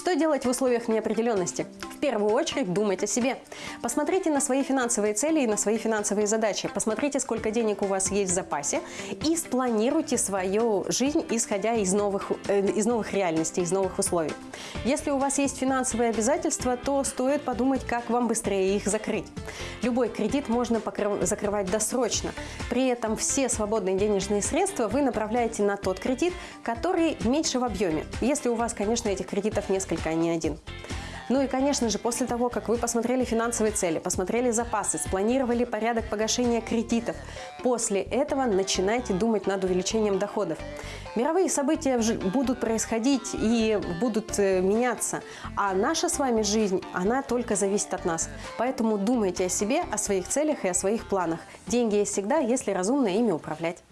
Что делать в условиях неопределенности? Первую очередь думать о себе. Посмотрите на свои финансовые цели и на свои финансовые задачи. Посмотрите, сколько денег у вас есть в запасе и спланируйте свою жизнь, исходя из новых, э, из новых реальностей, из новых условий. Если у вас есть финансовые обязательства, то стоит подумать, как вам быстрее их закрыть. Любой кредит можно покрыв- закрывать досрочно. При этом все свободные денежные средства вы направляете на тот кредит, который меньше в объеме. Если у вас, конечно, этих кредитов несколько, а не один. Ну и, конечно же, после того, как вы посмотрели финансовые цели, посмотрели запасы, спланировали порядок погашения кредитов, после этого начинайте думать над увеличением доходов. Мировые события будут происходить и будут э, меняться, а наша с вами жизнь, она только зависит от нас. Поэтому думайте о себе, о своих целях и о своих планах. Деньги есть всегда, если разумно ими управлять.